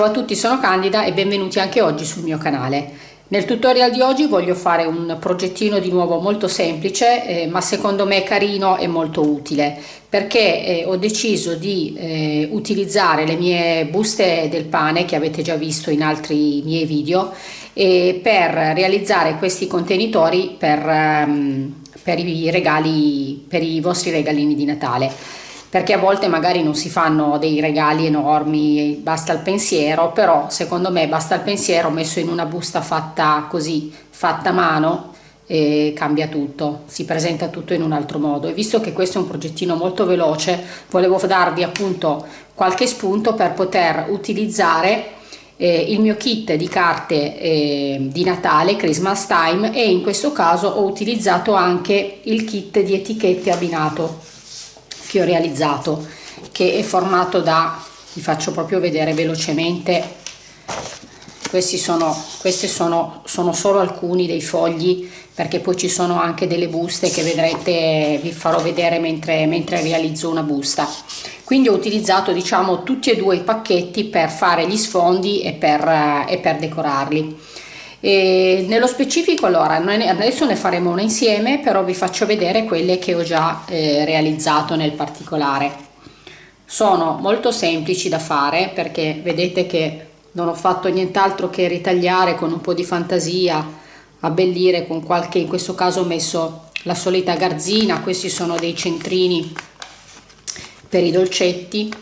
Ciao a tutti, sono Candida e benvenuti anche oggi sul mio canale. Nel tutorial di oggi voglio fare un progettino di nuovo molto semplice eh, ma secondo me carino e molto utile perché eh, ho deciso di eh, utilizzare le mie buste del pane che avete già visto in altri miei video per realizzare questi contenitori per, um, per i regali per i vostri regalini di Natale perché a volte magari non si fanno dei regali enormi, basta il pensiero, però secondo me basta il pensiero messo in una busta fatta così, fatta a mano, cambia tutto, si presenta tutto in un altro modo. E visto che questo è un progettino molto veloce volevo darvi appunto qualche spunto per poter utilizzare eh, il mio kit di carte eh, di Natale, Christmas Time e in questo caso ho utilizzato anche il kit di etichette abbinato che ho realizzato che è formato da vi faccio proprio vedere velocemente questi sono questi sono, sono solo alcuni dei fogli perché poi ci sono anche delle buste che vedrete vi farò vedere mentre, mentre realizzo una busta. Quindi ho utilizzato diciamo tutti e due i pacchetti per fare gli sfondi e per, e per decorarli e nello specifico allora noi adesso ne faremo una insieme però vi faccio vedere quelle che ho già eh, realizzato nel particolare. Sono molto semplici da fare perché vedete che non ho fatto nient'altro che ritagliare con un po' di fantasia abbellire con qualche in questo caso ho messo la solita garzina questi sono dei centrini per i dolcetti.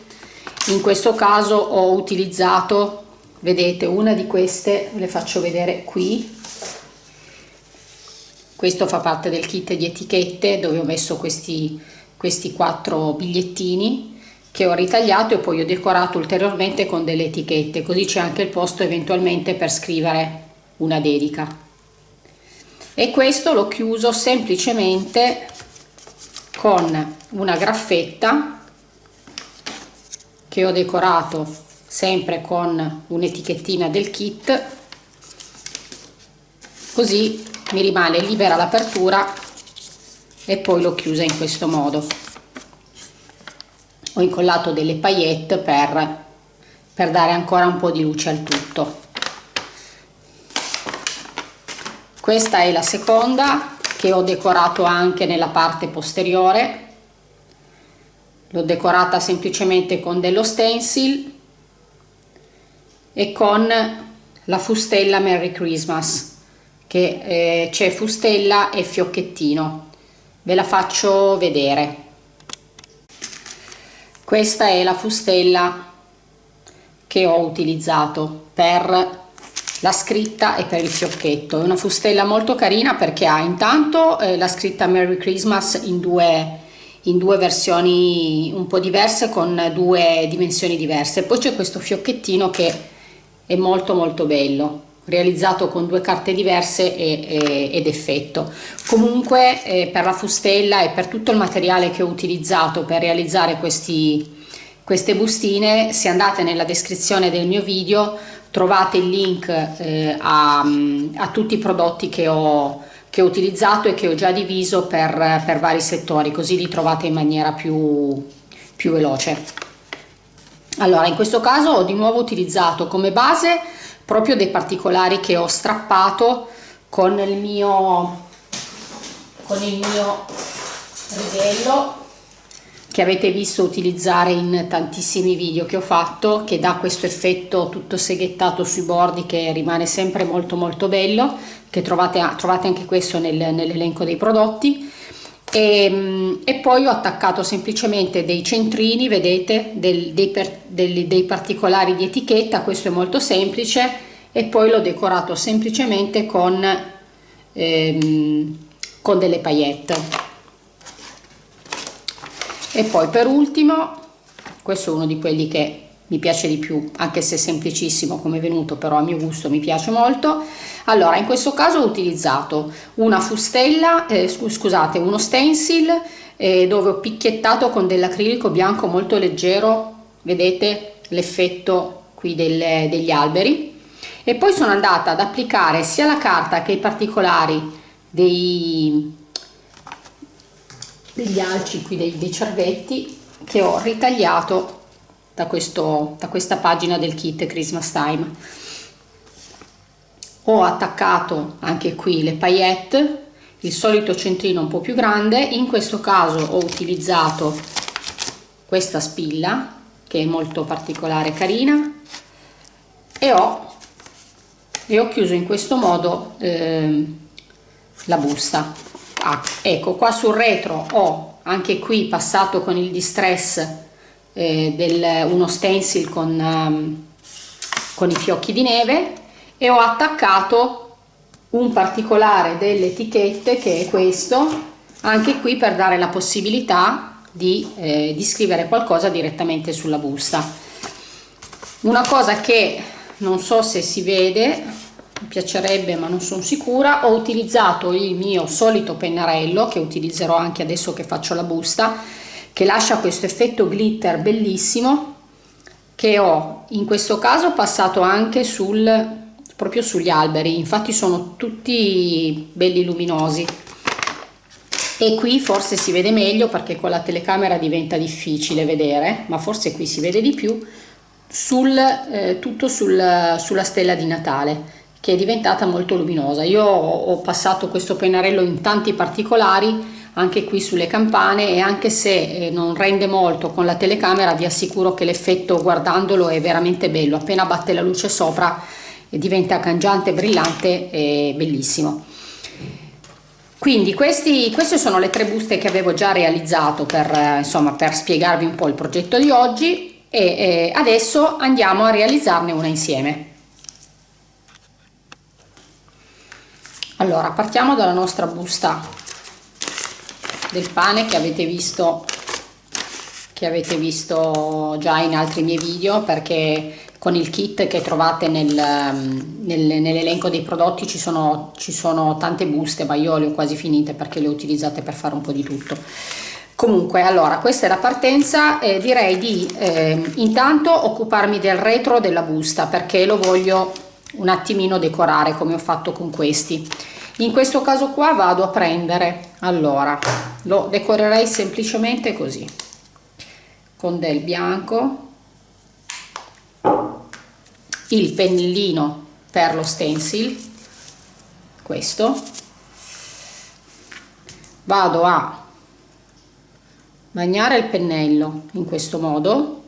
In questo caso ho utilizzato vedete una di queste le faccio vedere qui. Questo fa parte del kit di etichette dove ho messo questi questi quattro bigliettini che ho ritagliato e poi ho decorato ulteriormente con delle etichette. Così c'è anche il posto eventualmente per scrivere una dedica. E questo l'ho chiuso semplicemente con una graffetta che ho decorato sempre con un'etichettina del kit. Così mi rimane libera l'apertura e poi l'ho chiusa in questo modo. Ho incollato delle paillette per, per dare ancora un po' di luce al tutto. Questa è la seconda che ho decorato anche nella parte posteriore. L'ho decorata semplicemente con dello stencil e con la fustella Merry Christmas che eh, c'è fustella e fiocchettino. Ve la faccio vedere. Questa è la fustella che ho utilizzato per la scritta e per il fiocchetto. È una fustella molto carina perché ha intanto eh, la scritta Merry Christmas in due in due versioni un po' diverse con due dimensioni diverse. Poi c'è questo fiocchettino che è molto molto bello realizzato con due carte diverse e, e, ed effetto. Comunque eh, per la fustella e per tutto il materiale che ho utilizzato per realizzare questi, queste bustine se andate nella descrizione del mio video trovate il link eh, a, a, tutti i prodotti che ho, che ho utilizzato e che ho già diviso per, per vari settori così li trovate in maniera più, più veloce allora in questo caso ho di nuovo utilizzato come base proprio dei particolari che ho strappato con il mio con il mio righello che avete visto utilizzare in tantissimi video che ho fatto che dà questo effetto tutto seghettato sui bordi che rimane sempre molto molto bello che trovate, trovate anche questo nel, nell'elenco dei prodotti e, ehm, e, poi ho attaccato semplicemente dei centrini vedete del, dei, per, dei, dei, particolari di etichetta questo è molto semplice e poi l'ho decorato semplicemente con, ehm, con delle paillette. E poi per ultimo questo è uno di quelli che mi piace di più anche se semplicissimo come venuto però a mio gusto mi piace molto. Allora in questo caso ho utilizzato una fustella eh, scusate uno stencil eh, dove ho picchiettato con dell'acrilico bianco molto leggero vedete l'effetto qui del, degli alberi. E poi sono andata ad applicare sia la carta che i particolari dei, degli alci qui dei, dei cervetti che ho ritagliato da, questo, da questa pagina del kit Christmas Time. Ho attaccato anche qui le paillette il solito centrino un po' più grande. In questo caso ho utilizzato questa spilla che è molto particolare carina e ho, e ho chiuso in questo modo eh, la busta. Ah, ecco qua sul retro ho anche qui passato con il distress eh, del, uno stencil con, um, con i fiocchi di neve e ho attaccato un particolare delle etichette che è questo anche qui per dare la possibilità di, eh, di scrivere qualcosa direttamente sulla busta. Una cosa che non so se si vede mi piacerebbe ma non sono sicura ho utilizzato il mio solito pennarello che utilizzerò anche adesso che faccio la busta che lascia questo effetto glitter bellissimo che ho in questo caso passato anche sul proprio sugli alberi. Infatti sono tutti belli luminosi. E qui forse si vede meglio perché con la telecamera diventa difficile vedere ma forse qui si vede di più sul, eh, tutto sul, sulla stella di Natale che è diventata molto luminosa. Io ho passato questo pennarello in tanti particolari anche qui sulle campane e anche se eh, non rende molto con la telecamera vi assicuro che l'effetto guardandolo è veramente bello appena batte la luce sopra e diventa cangiante, brillante e bellissimo. Quindi questi, queste sono le tre buste che avevo già realizzato per, eh, insomma, per spiegarvi un po' il progetto di oggi e eh, adesso andiamo a realizzarne una insieme. Allora partiamo dalla nostra busta del pane che avete visto che avete visto già in altri miei video perché con il kit che trovate nel, nel, nell'elenco dei prodotti ci sono, ci sono tante buste ma io le ho quasi finite perché le ho utilizzate per fare un po' di tutto. Comunque allora questa è la partenza eh, direi di eh, intanto occuparmi del retro della busta perché lo voglio un attimino decorare come ho fatto con questi. In questo caso qua vado a prendere allora lo decorerei semplicemente così con del bianco il pennellino per lo stencil questo vado a bagnare il pennello in questo modo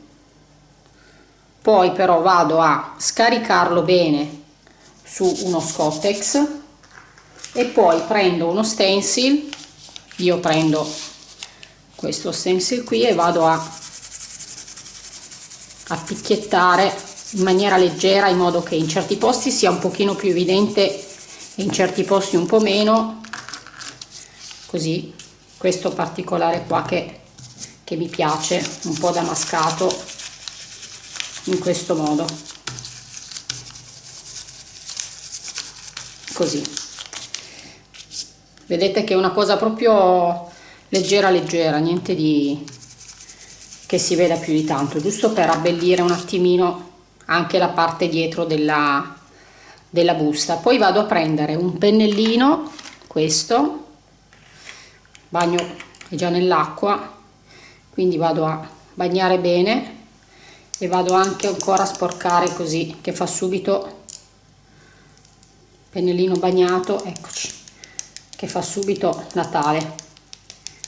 poi però vado a scaricarlo bene su uno scottex e poi prendo uno stencil io prendo questo stencil qui e vado a a picchiettare in maniera leggera in modo che in certi posti sia un pochino più evidente e in certi posti un po' meno. Così questo particolare qua che, che mi piace un po' damascato in questo modo. Così vedete che è una cosa proprio leggera leggera niente di che si veda più di tanto giusto per abbellire un attimino anche la parte dietro della, della busta. Poi vado a prendere un pennellino questo bagno è già nell'acqua quindi vado a bagnare bene e vado anche ancora a sporcare così che fa subito pennellino bagnato eccoci che fa subito Natale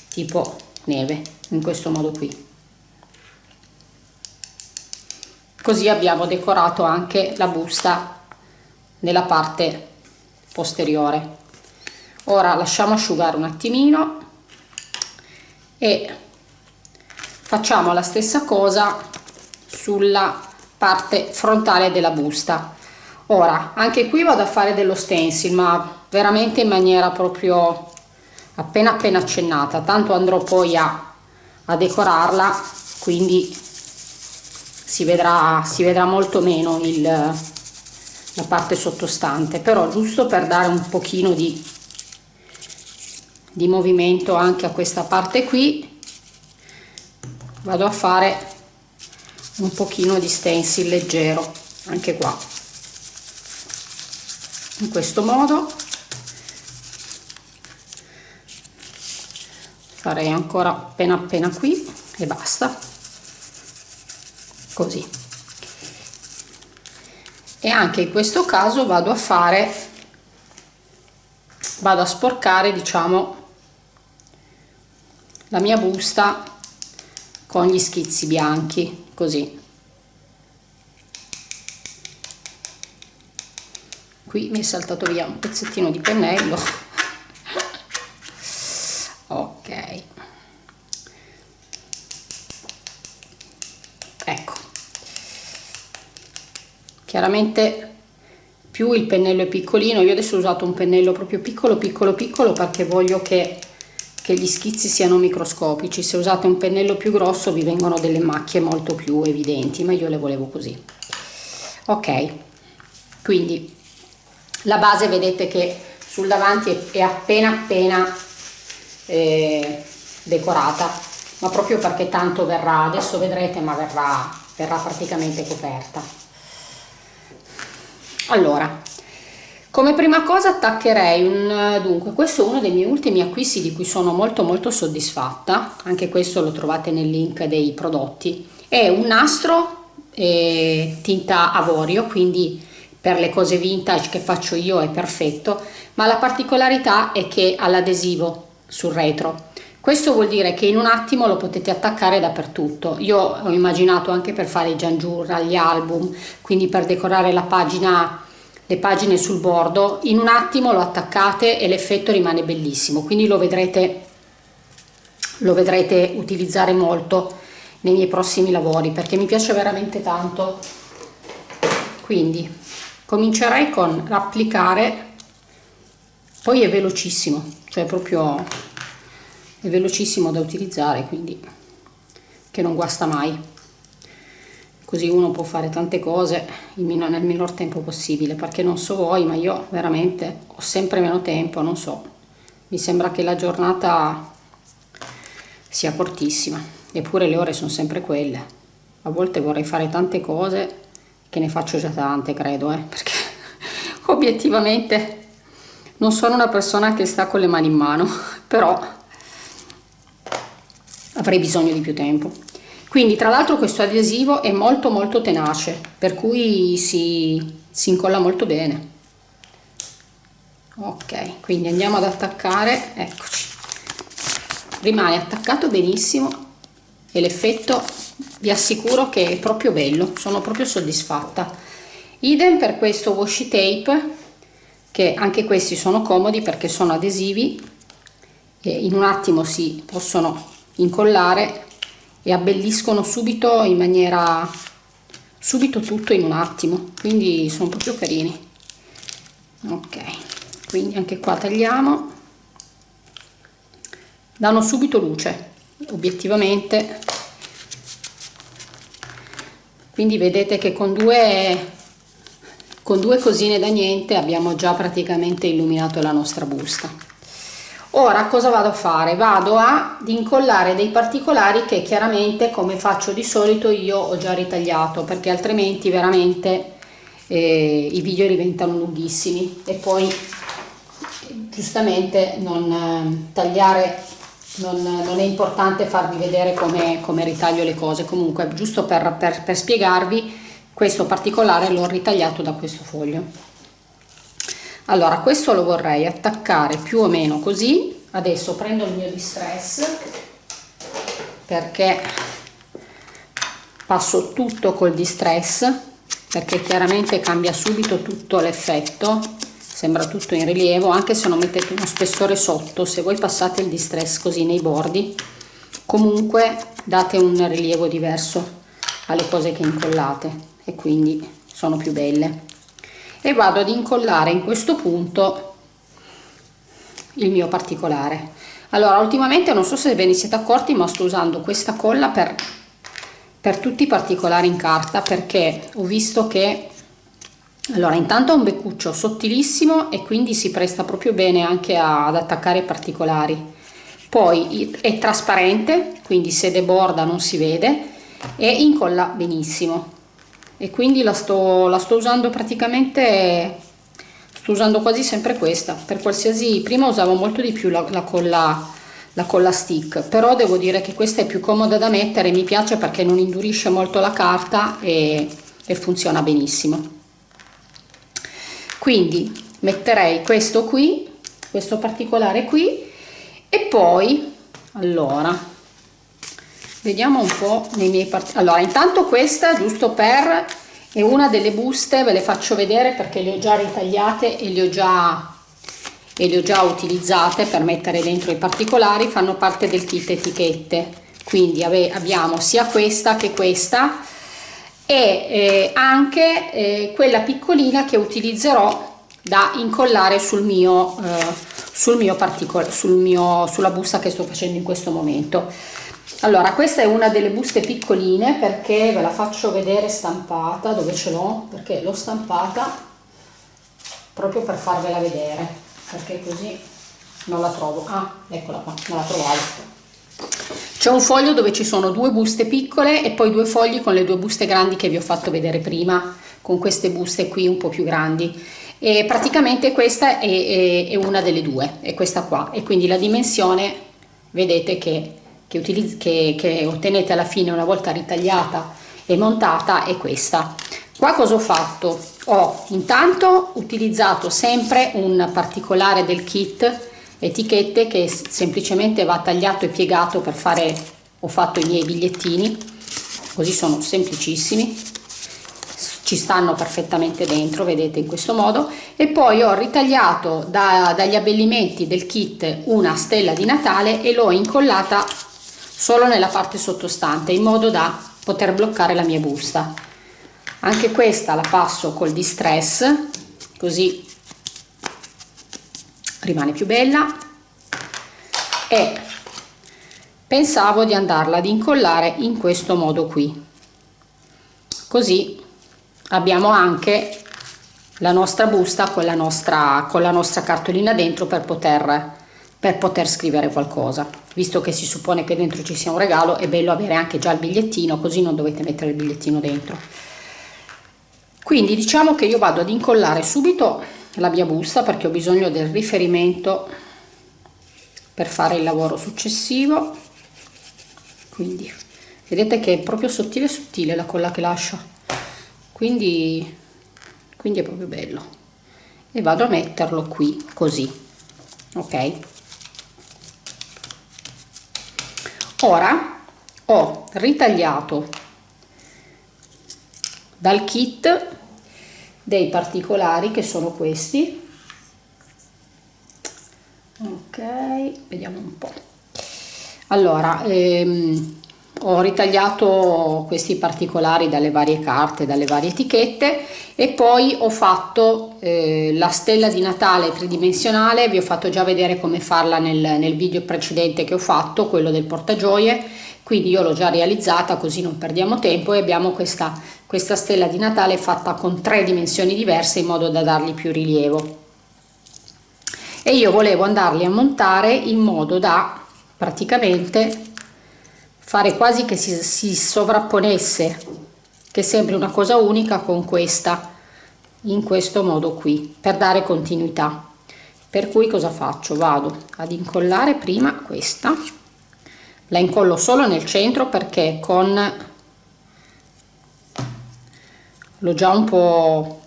tipo neve in questo modo qui. Così abbiamo decorato anche la busta nella parte posteriore. Ora lasciamo asciugare un attimino e facciamo la stessa cosa sulla parte frontale della busta. Ora anche qui vado a fare dello stencil ma veramente in maniera proprio appena appena accennata. Tanto andrò poi a, a decorarla quindi si vedrà, si vedrà molto meno il, la parte sottostante. Però giusto per dare un pochino di, di movimento anche a questa parte qui vado a fare un pochino di stencil leggero anche qua. In questo modo farei ancora appena appena qui e basta. Così. E anche in questo caso vado a fare vado a sporcare diciamo la mia busta con gli schizzi bianchi così. Qui mi è saltato via un pezzettino di pennello ok ecco chiaramente più il pennello è piccolino. Io adesso ho usato un pennello proprio piccolo piccolo piccolo perché voglio che, che gli schizzi siano microscopici. Se usate un pennello più grosso vi vengono delle macchie molto più evidenti ma io le volevo così. Ok. Quindi la base vedete che sul davanti è appena appena eh, decorata. Ma proprio perché tanto verrà adesso vedrete ma verrà, verrà praticamente coperta allora come prima cosa attaccherei un dunque questo è uno dei miei ultimi acquisti di cui sono molto molto soddisfatta anche questo lo trovate nel link dei prodotti è un nastro eh, tinta avorio quindi per le cose vintage che faccio io è perfetto, ma la particolarità è che ha l'adesivo sul retro. Questo vuol dire che in un attimo lo potete attaccare dappertutto. Io ho immaginato anche per fare i giangiurra, gli album, quindi per decorare la pagina, le pagine sul bordo, in un attimo lo attaccate e l'effetto rimane bellissimo, quindi lo vedrete, lo vedrete utilizzare molto nei miei prossimi lavori perché mi piace veramente tanto. Quindi comincerei con l'applicare poi è velocissimo cioè proprio è velocissimo da utilizzare quindi che non guasta mai. Così uno può fare tante cose nel minor tempo possibile perché non so voi ma io veramente ho sempre meno tempo non so mi sembra che la giornata sia cortissima eppure le ore sono sempre quelle. A volte vorrei fare tante cose che ne faccio già tante credo eh, perché obiettivamente non sono una persona che sta con le mani in mano però avrei bisogno di più tempo. Quindi tra l'altro questo adesivo è molto molto tenace per cui si, si incolla molto bene. Ok quindi andiamo ad attaccare. Eccoci. Rimane attaccato benissimo e l'effetto vi assicuro che è proprio bello sono proprio soddisfatta. Idem per questo washi tape che anche questi sono comodi perché sono adesivi e in un attimo si possono incollare e abbelliscono subito in maniera subito tutto in un attimo. Quindi sono proprio carini. Ok quindi anche qua tagliamo. Danno subito luce obiettivamente. Quindi vedete che con due, con due cosine da niente abbiamo già praticamente illuminato la nostra busta ora cosa vado a fare? Vado ad incollare dei particolari che chiaramente come faccio di solito io ho già ritagliato perché altrimenti veramente eh, i video diventano lunghissimi. E poi giustamente non eh, tagliare non, non, è importante farvi vedere come, come, ritaglio le cose. Comunque giusto per, per, per spiegarvi questo particolare l'ho ritagliato da questo foglio allora questo lo vorrei attaccare più o meno così. Adesso prendo il mio distress perché passo tutto col distress perché chiaramente cambia subito tutto l'effetto sembra tutto in rilievo anche se non mettete uno spessore sotto se voi passate il distress così nei bordi comunque date un rilievo diverso alle cose che incollate e quindi sono più belle e vado ad incollare in questo punto il mio particolare. Allora ultimamente non so se ve ne siete accorti ma sto usando questa colla per, per tutti i particolari in carta perché ho visto che allora intanto ha un beccuccio sottilissimo e quindi si presta proprio bene anche a, ad attaccare particolari. Poi è trasparente quindi se deborda non si vede e incolla benissimo e quindi la sto, la sto usando praticamente sto usando quasi sempre questa. Per qualsiasi prima usavo molto di più la, la colla la colla stick però devo dire che questa è più comoda da mettere mi piace perché non indurisce molto la carta e, e funziona benissimo. Quindi metterei questo qui questo particolare qui e poi allora vediamo un po nei miei part allora intanto questa giusto per è una delle buste ve le faccio vedere perché le ho già ritagliate e le ho già e le ho già utilizzate per mettere dentro i particolari fanno parte del kit etichette. Quindi abbiamo sia questa che questa e eh, anche eh, quella piccolina che utilizzerò da incollare sul mio eh, sul mio sul sulla busta che sto facendo in questo momento allora questa è una delle buste piccoline perché ve la faccio vedere stampata dove ce l'ho perché l'ho stampata proprio per farvela vedere perché così non la trovo. Ah eccola qua non la trovavo. C'è un foglio dove ci sono due buste piccole e poi due fogli con le due buste grandi che vi ho fatto vedere prima con queste buste qui un po' più grandi. E praticamente questa è, è, è una delle due è questa qua. E quindi la dimensione vedete che, che, che, che ottenete alla fine una volta ritagliata e montata è questa. Qua cosa ho fatto? Ho intanto utilizzato sempre un particolare del kit etichette che semplicemente va tagliato e piegato per fare ho fatto i miei bigliettini. Così sono semplicissimi. Ci stanno perfettamente dentro vedete in questo modo. E poi ho ritagliato da, dagli abbellimenti del kit una stella di natale e l'ho incollata solo nella parte sottostante in modo da poter bloccare la mia busta. Anche questa la passo col distress così rimane più bella. E pensavo di andarla ad incollare in questo modo qui. Così abbiamo anche la nostra busta con la nostra con la nostra cartolina dentro per poter per poter scrivere qualcosa. Visto che si suppone che dentro ci sia un regalo è bello avere anche già il bigliettino così non dovete mettere il bigliettino dentro. Quindi diciamo che io vado ad incollare subito la mia busta perché ho bisogno del riferimento per fare il lavoro successivo. Quindi vedete che è proprio sottile sottile la colla che lascia quindi quindi è proprio bello. E vado a metterlo qui così ok ora ho ritagliato dal kit dei particolari che sono questi. Ok vediamo un po. Allora ehm, ho ritagliato questi particolari dalle varie carte dalle varie etichette e poi ho fatto eh, la stella di natale tridimensionale. Vi ho fatto già vedere come farla nel, nel video precedente che ho fatto quello del portagioie quindi io l'ho già realizzata così non perdiamo tempo. E abbiamo questa, questa stella di Natale fatta con tre dimensioni diverse in modo da dargli più rilievo. E io volevo andarli a montare in modo da praticamente fare quasi che si, si sovrapponesse che sembri una cosa unica con questa in questo modo qui per dare continuità. Per cui cosa faccio? Vado ad incollare prima questa. La incollo solo nel centro perché con l'ho già un po'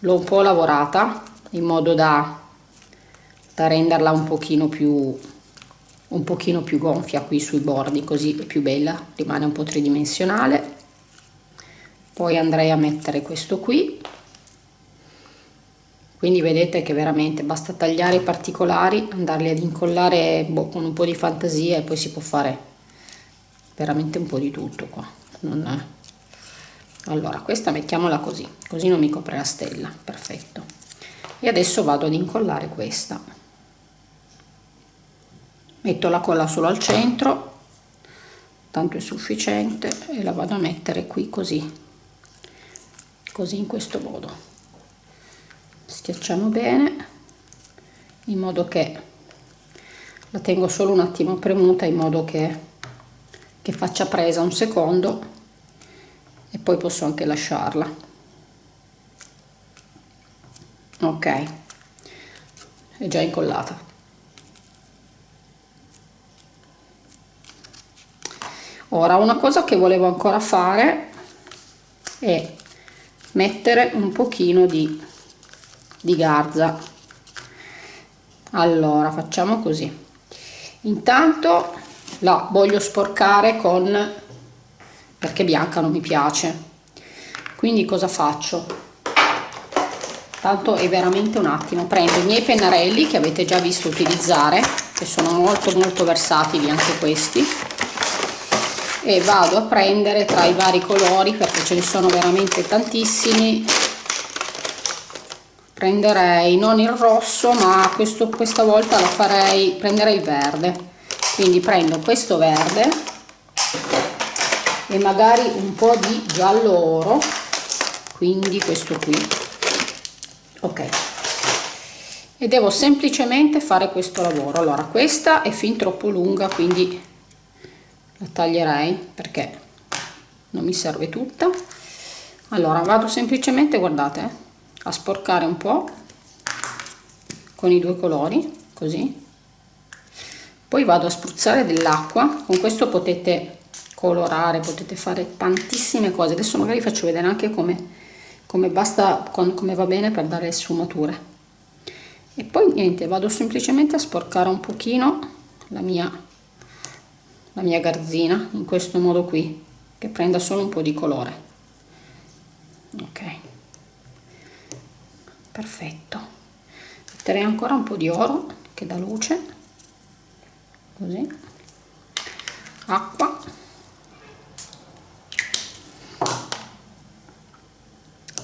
l'ho un po' lavorata in modo da, da renderla un pochino più un pochino più gonfia qui sui bordi così è più bella rimane un po' tridimensionale. Poi andrei a mettere questo qui. Quindi vedete che veramente basta tagliare i particolari andarli ad incollare boh, con un po' di fantasia e poi si può fare veramente un po' di tutto qua. Non allora questa mettiamola così così non mi copre la stella. Perfetto. E adesso vado ad incollare questa metto la colla solo al centro tanto è sufficiente e la vado a mettere qui così così in questo modo. Schiacciamo bene in modo che la tengo solo un attimo premuta in modo che, che faccia presa un secondo e poi posso anche lasciarla. Ok. È già incollata ora una cosa che volevo ancora fare è mettere un pochino di, di garza. Allora facciamo così. Intanto la voglio sporcare con perché bianca non mi piace. Quindi cosa faccio? Tanto è veramente un attimo. Prendo i miei pennarelli che avete già visto utilizzare che sono molto molto versatili anche questi e vado a prendere tra i vari colori perché ce ne sono veramente tantissimi. Prenderei non il rosso ma questo, questa volta la farei prendere il verde. Quindi prendo questo verde e magari un po' di giallo oro. Quindi questo qui. Ok. E devo semplicemente fare questo lavoro. Allora questa è fin troppo lunga quindi la taglierei perché non mi serve tutta. Allora vado semplicemente guardate a sporcare un po con i due colori così. Poi vado a spruzzare dell'acqua. Con questo potete colorare potete fare tantissime cose. Adesso magari faccio vedere anche come, come basta come va bene per dare sfumature. E poi niente vado semplicemente a sporcare un pochino la mia la mia garzina in questo modo qui che prenda solo un po' di colore. Ok. Perfetto. Metterei ancora un po' di oro che dà luce. Così. Acqua.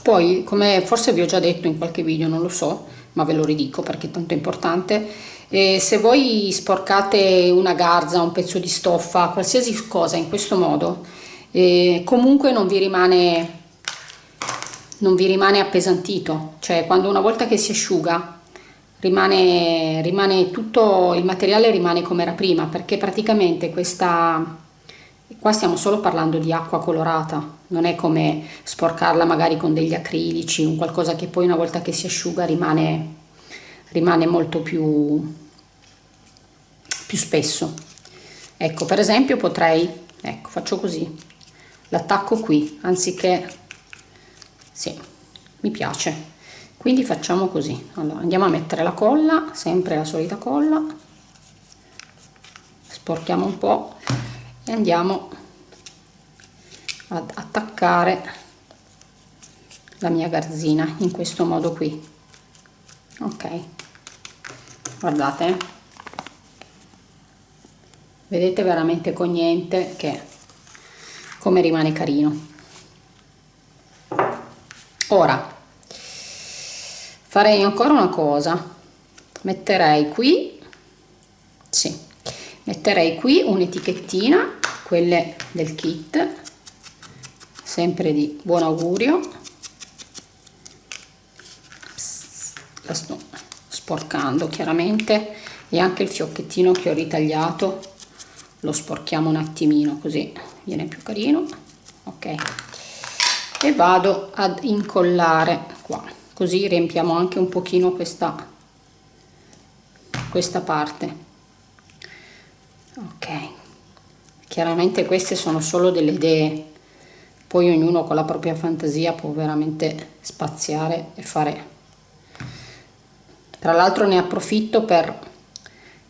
Poi come forse vi ho già detto in qualche video non lo so ma ve lo ridico perché è tanto importante e se voi sporcate una garza, un pezzo di stoffa, qualsiasi cosa in questo modo, eh, comunque non vi rimane non vi rimane appesantito, cioè quando una volta che si asciuga rimane, rimane tutto il materiale rimane come era prima perché praticamente questa qua stiamo solo parlando di acqua colorata. Non è come sporcarla magari con degli acrilici un qualcosa che poi una volta che si asciuga rimane rimane molto più, più spesso. Ecco per esempio potrei ecco faccio così. L'attacco qui anziché sì mi piace. Quindi facciamo così. Allora andiamo a mettere la colla sempre la solita colla. Sporchiamo un po e andiamo ad attaccare la mia garzina in questo modo qui. Ok guardate. Vedete veramente con niente che come rimane carino. Ora farei ancora una cosa. Metterei qui sì metterei qui un'etichettina quelle del kit sempre di buon augurio. Sto sporcando chiaramente. E anche il fiocchettino che ho ritagliato lo sporchiamo un attimino così viene più carino. Ok. E vado ad incollare qua. Così riempiamo anche un pochino questa questa parte. Ok. Chiaramente queste sono solo delle idee. Poi ognuno con la propria fantasia può veramente spaziare e fare tra l'altro ne approfitto per,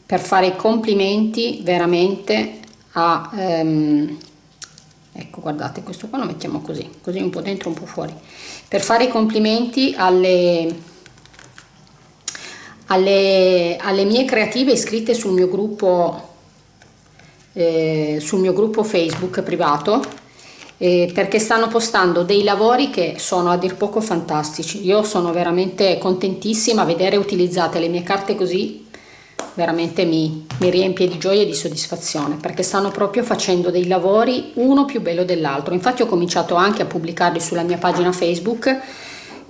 per fare i complimenti veramente a ehm, ecco guardate questo qua lo mettiamo così così un po' dentro un po' fuori. Per fare i complimenti alle alle, alle mie creative iscritte sul mio gruppo eh, sul mio gruppo facebook privato eh, perché stanno postando dei lavori che sono a dir poco fantastici. Io sono veramente contentissima a vedere utilizzate le mie carte così, veramente mi, mi riempie di gioia e di soddisfazione perché stanno proprio facendo dei lavori uno più bello dell'altro. Infatti ho cominciato anche a pubblicarli sulla mia pagina Facebook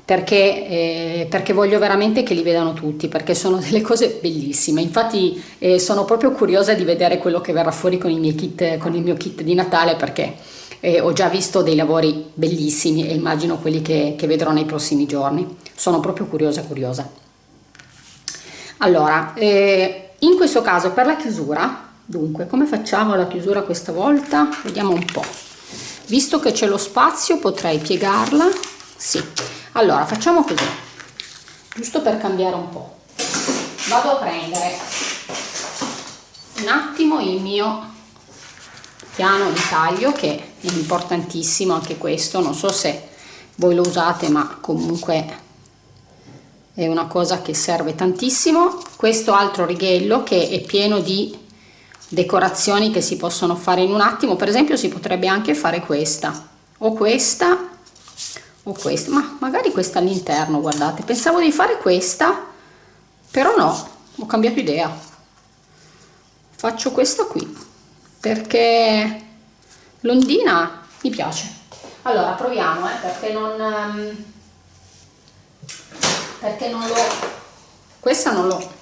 perché, eh, perché, voglio veramente che li vedano tutti, perché sono delle cose bellissime. Infatti eh, sono proprio curiosa di vedere quello che verrà fuori con, kit, con il mio kit di Natale perché eh, ho già visto dei lavori bellissimi e immagino quelli che, che vedrò nei prossimi giorni. Sono proprio curiosa curiosa. Allora, eh, in questo caso per la chiusura dunque come facciamo la chiusura questa volta? Vediamo un po. Visto che c'è lo spazio potrei piegarla. Sì. Allora facciamo così. Giusto per cambiare un po. Vado a prendere un attimo il mio piano di taglio che importantissimo anche questo. Non so se voi lo usate ma comunque è una cosa che serve tantissimo. Questo altro righello che è pieno di decorazioni che si possono fare in un attimo. Per esempio si potrebbe anche fare questa. O questa o questa. Ma magari questa all'interno guardate. Pensavo di fare questa però no ho cambiato idea. Faccio questa qui perché l'ondina? Mi piace. Allora proviamo eh, perché non um, perché non l'ho questa non l'ho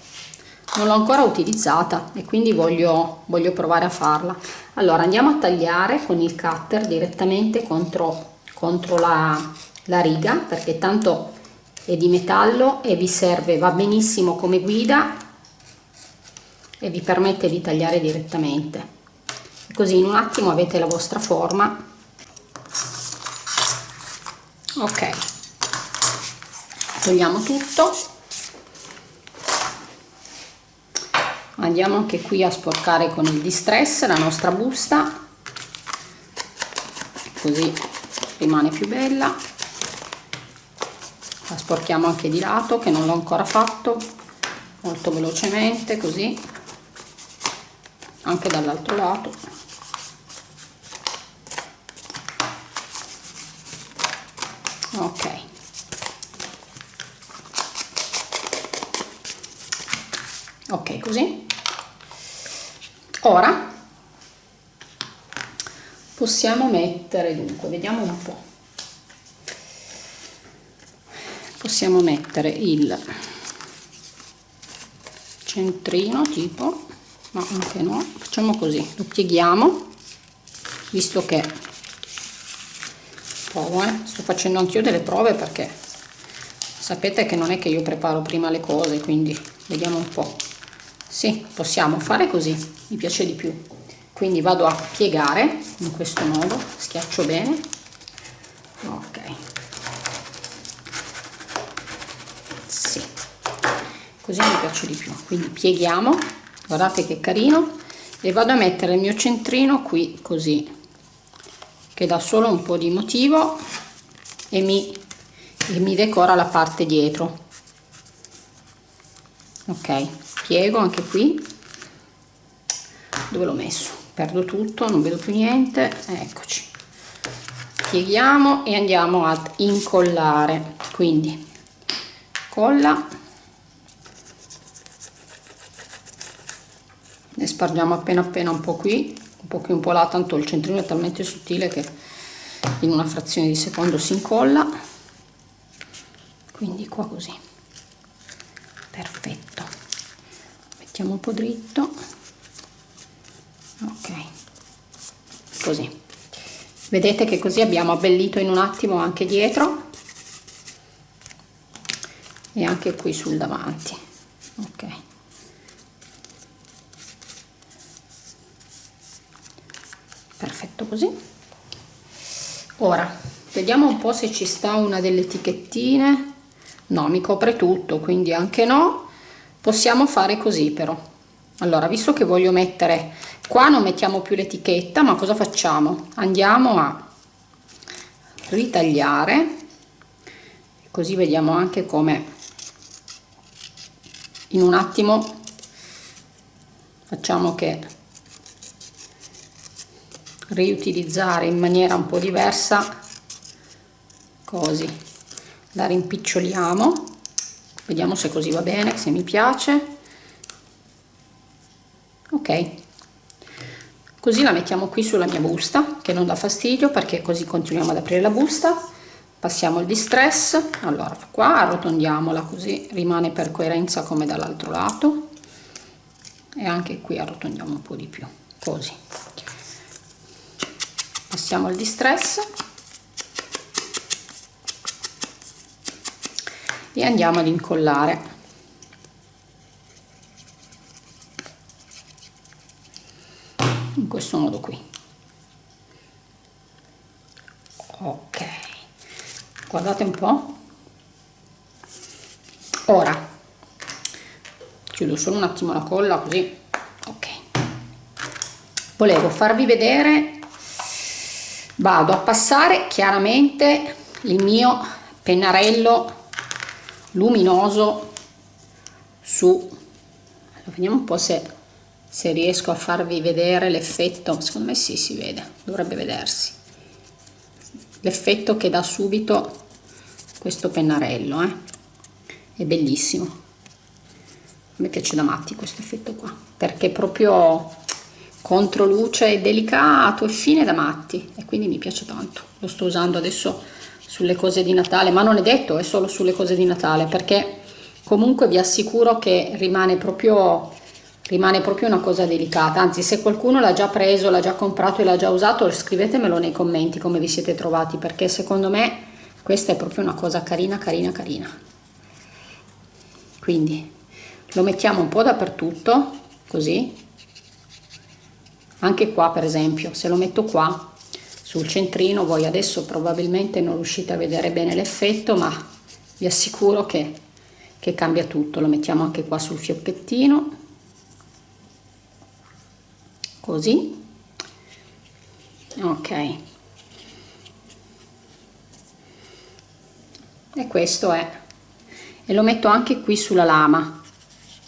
non l'ho ancora utilizzata e quindi voglio, voglio provare a farla. Allora andiamo a tagliare con il cutter direttamente contro, contro la, la riga perché tanto è di metallo e vi serve va benissimo come guida e vi permette di tagliare direttamente così in un attimo avete la vostra forma. Ok. Togliamo tutto. Andiamo anche qui a sporcare con il distress la nostra busta. Così rimane più bella. La sporchiamo anche di lato che non l'ho ancora fatto. Molto velocemente così. Anche dall'altro lato ok ok così ora possiamo mettere dunque vediamo un po possiamo mettere il centrino tipo ma anche no facciamo così lo pieghiamo visto che provo eh? sto facendo anch'io delle prove perché sapete che non è che io preparo prima le cose quindi vediamo un po' sì possiamo fare così mi piace di più. Quindi vado a piegare in questo modo schiaccio bene. Ok. Sì. Così mi piace di più. Quindi pieghiamo guardate che carino e vado a mettere il mio centrino qui così che dà solo un po' di motivo e mi, e mi decora la parte dietro. Ok piego anche qui dove l'ho messo. Perdo tutto non vedo più niente. Eccoci. Pieghiamo e andiamo ad incollare. Quindi colla. Ne spargiamo appena appena un po' qui un po' qui un po' là tanto il centrino è talmente sottile che in una frazione di secondo si incolla. Quindi qua così. Perfetto mettiamo un po' dritto. Ok. Così. Vedete che così abbiamo abbellito in un attimo anche dietro. E anche qui sul davanti. Ok. Perfetto così. Ora vediamo un po se ci sta una delle etichettine. No mi copre tutto quindi anche no possiamo fare così però. Allora visto che voglio mettere qua non mettiamo più l'etichetta ma cosa facciamo? Andiamo a ritagliare così vediamo anche come in un attimo facciamo che riutilizzare in maniera un po' diversa così la rimpiccioliamo vediamo se così va bene se mi piace. Ok. Così la mettiamo qui sulla mia busta che non dà fastidio perché così continuiamo ad aprire la busta. Passiamo il distress. Allora qua arrotondiamola così rimane per coerenza come dall'altro lato. E anche qui arrotondiamo un po' di più così. Passiamo il distress e andiamo ad incollare. Questo modo qui. Ok. Guardate un po' ora. Chiudo solo un attimo la colla così. Ok. Volevo farvi vedere. Vado a passare chiaramente il mio pennarello luminoso su vediamo un po' se, se riesco a farvi vedere l'effetto. Secondo me sì si vede dovrebbe vedersi. L'effetto che dà subito questo pennarello eh? è bellissimo. Me piace da matti questo effetto qua perché proprio contro luce è delicato e fine da matti e quindi mi piace tanto. Lo sto usando adesso sulle cose di Natale ma non è detto è solo sulle cose di Natale perché comunque vi assicuro che rimane proprio rimane proprio una cosa delicata. Anzi se qualcuno l'ha già preso l'ha già comprato e l'ha già usato scrivetemelo nei commenti come vi siete trovati perché secondo me questa è proprio una cosa carina carina carina. Quindi lo mettiamo un po' dappertutto così. Anche qua per esempio se lo metto qua sul centrino voi adesso probabilmente non riuscite a vedere bene l'effetto ma vi assicuro che, che cambia tutto. Lo mettiamo anche qua sul fiocchettino. Così. Ok. E questo è. E lo metto anche qui sulla lama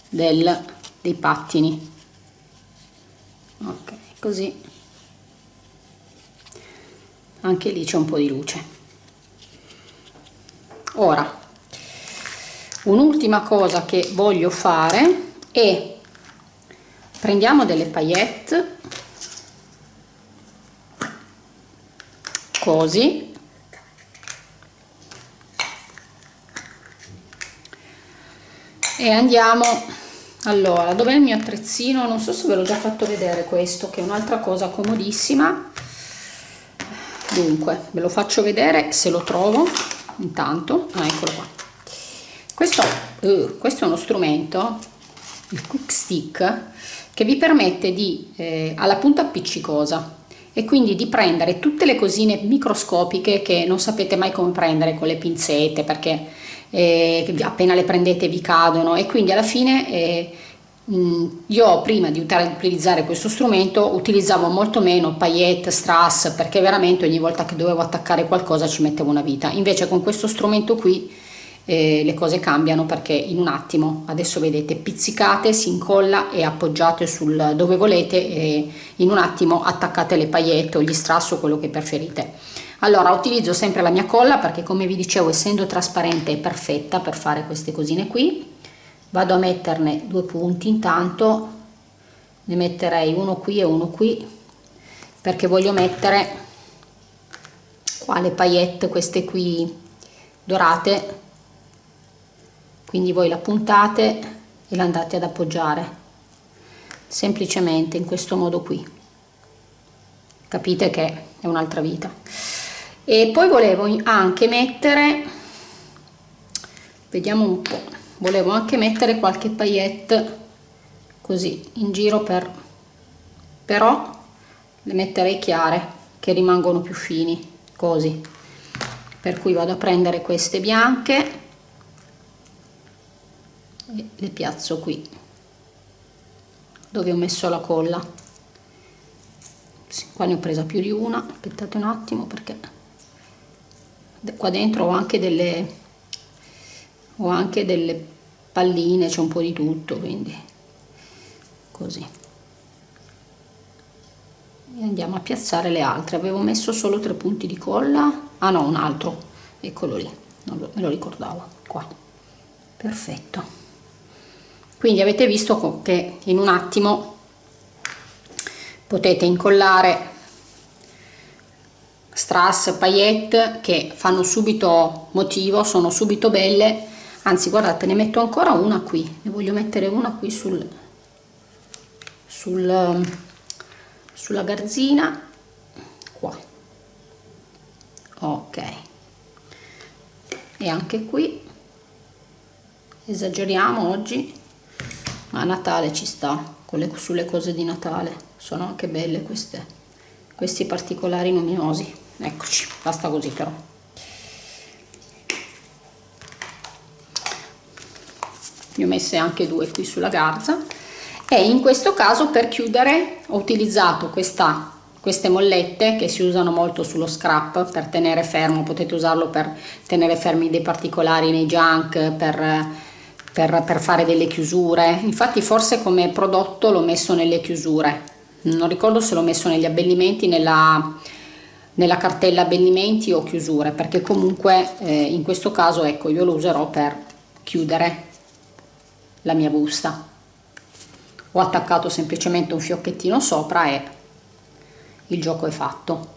del, dei pattini. Ok così anche lì c'è un po' di luce. Ora un'ultima cosa che voglio fare è prendiamo delle paillette così e andiamo allora dov'è il mio attrezzino? Non so se ve l'ho già fatto vedere questo che è un'altra cosa comodissima dunque ve lo faccio vedere se lo trovo intanto. Ah, eccolo qua. Questo, uh, questo è uno strumento il quick stick che vi permette di eh, alla punta appiccicosa e quindi di prendere tutte le cosine microscopiche che non sapete mai come prendere con le pinzette perché eh, appena le prendete vi cadono e quindi alla fine eh, io prima di utilizzare questo strumento utilizzavo molto meno paillette, strass perché veramente ogni volta che dovevo attaccare qualcosa ci mettevo una vita. Invece con questo strumento qui eh, le cose cambiano perché in un attimo adesso vedete pizzicate si incolla e appoggiate sul dove volete e in un attimo attaccate le paillette o gli strass o quello che preferite. Allora utilizzo sempre la mia colla perché come vi dicevo essendo trasparente è perfetta per fare queste cosine qui vado a metterne due punti. Intanto ne metterei uno qui e uno qui perché voglio mettere qua le paillette queste qui dorate. Quindi voi la puntate e la andate ad appoggiare semplicemente in questo modo qui. Capite che è un'altra vita. E poi volevo anche mettere vediamo un po' volevo anche mettere qualche paillette così in giro per però le metterei chiare che rimangono più fini così. Per cui vado a prendere queste bianche e le piazzo qui dove ho messo la colla. Qua ne ho presa più di una aspettate un attimo perché qua dentro ho anche delle ho anche delle palline c'è un po' di tutto quindi così. E andiamo a piazzare le altre. Avevo messo solo tre punti di colla. Ah no un altro. Eccolo lì. Non lo, me lo ricordavo. Qua. Perfetto. Quindi avete visto che in un attimo potete incollare strass paillette che fanno subito motivo sono subito belle anzi guardate ne metto ancora una qui. Ne voglio mettere una qui sul, sul sulla garzina. Qua. Ok. E anche qui. Esageriamo oggi. Ma a Natale ci sta le, sulle cose di Natale. Sono anche belle queste questi particolari luminosi. Eccoci basta così però ne ho messe anche due qui sulla garza. E in questo caso per chiudere ho utilizzato questa queste mollette che si usano molto sullo scrap per tenere fermo potete usarlo per tenere fermi dei particolari nei junk per, per, per fare delle chiusure. Infatti forse come prodotto l'ho messo nelle chiusure. Non ricordo se l'ho messo negli abbellimenti nella, nella cartella abbellimenti o chiusure perché comunque eh, in questo caso ecco io lo userò per chiudere la mia busta. Ho attaccato semplicemente un fiocchettino sopra e il gioco è fatto.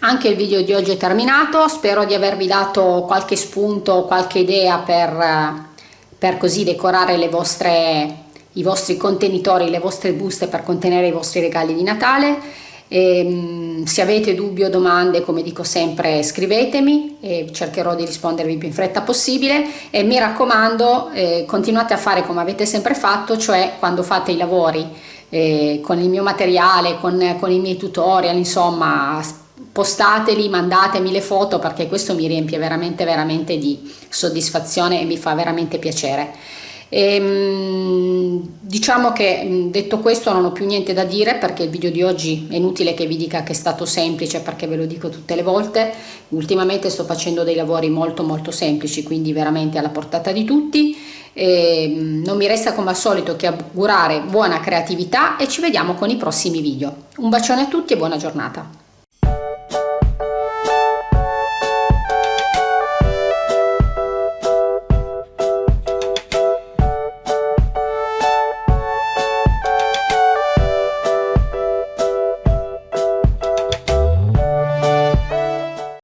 Anche il video di oggi è terminato. Spero di avervi dato qualche spunto qualche idea per, per così decorare le vostre i vostri contenitori le vostre buste per contenere i vostri regali di natale e, ehm, se avete dubbi o domande, come dico sempre, scrivetemi e cercherò di rispondervi più in fretta possibile e mi raccomando eh, continuate a fare come avete sempre fatto, cioè quando fate i lavori eh, con il mio materiale, con, con i miei tutorial, insomma postateli, mandatemi le foto perché questo mi riempie veramente veramente di soddisfazione e mi fa veramente piacere. E, ehm, diciamo che detto questo non ho più niente da dire perché il video di oggi è inutile che vi dica che è stato semplice perché ve lo dico tutte le volte. Ultimamente sto facendo dei lavori molto molto semplici quindi veramente alla portata di tutti. E mm, non mi resta come al solito che augurare buona creatività e ci vediamo con i prossimi video. Un bacione a tutti e buona giornata